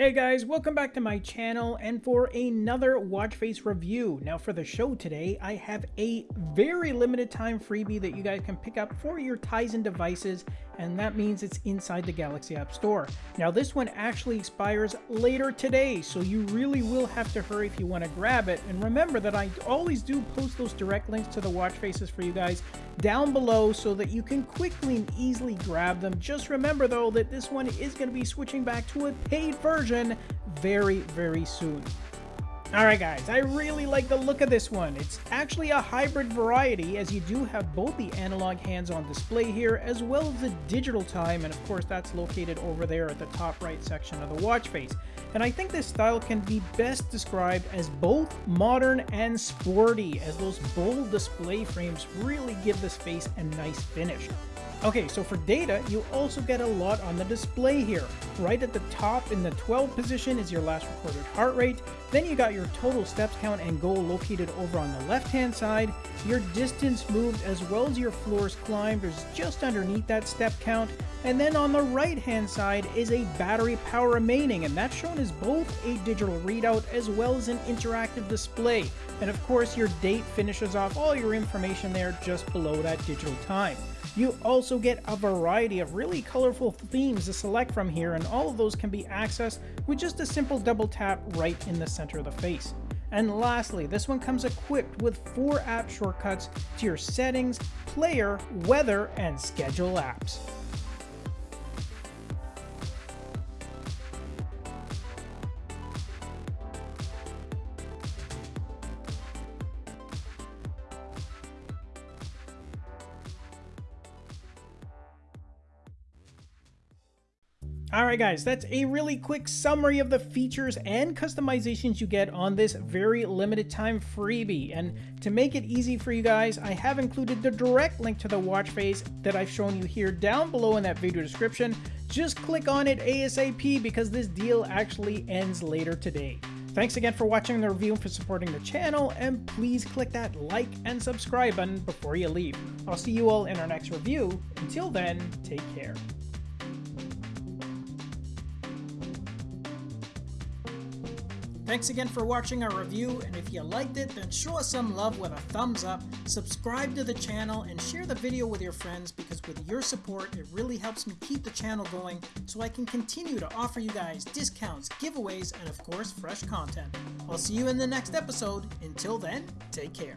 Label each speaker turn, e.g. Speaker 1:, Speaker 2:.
Speaker 1: Hey guys, welcome back to my channel and for another watch face review. Now for the show today, I have a very limited time freebie that you guys can pick up for your Tizen devices and that means it's inside the Galaxy App Store. Now this one actually expires later today, so you really will have to hurry if you want to grab it. And remember that I always do post those direct links to the watch faces for you guys down below so that you can quickly and easily grab them. Just remember though that this one is going to be switching back to a paid version very, very soon. Alright guys, I really like the look of this one. It's actually a hybrid variety as you do have both the analog hands-on display here as well as the digital time and of course that's located over there at the top right section of the watch face. And I think this style can be best described as both modern and sporty as those bold display frames really give this face a nice finish. Okay, so for data, you also get a lot on the display here. Right at the top in the 12 position is your last recorded heart rate, then you got your total steps count and goal located over on the left hand side, your distance moved as well as your floors climbed is just underneath that step count, and then on the right hand side is a battery power remaining and that's shown as both a digital readout as well as an interactive display. And of course your date finishes off all your information there just below that digital time. You also get a variety of really colorful themes to select from here and all of those can be accessed with just a simple double tap right in the center of the face. And lastly, this one comes equipped with four app shortcuts to your settings, player, weather, and schedule apps. Alright guys, that's a really quick summary of the features and customizations you get on this very limited time freebie. And to make it easy for you guys, I have included the direct link to the watch face that I've shown you here down below in that video description. Just click on it ASAP because this deal actually ends later today. Thanks again for watching the review and for supporting the channel, and please click that like and subscribe button before you leave. I'll see you all in our next review. Until then, take care. Thanks again for watching our review, and if you liked it, then show us some love with a thumbs up, subscribe to the channel, and share the video with your friends because with your support, it really helps me keep the channel going so I can continue to offer you guys discounts, giveaways, and of course, fresh content. I'll see you in the next episode. Until then, take care.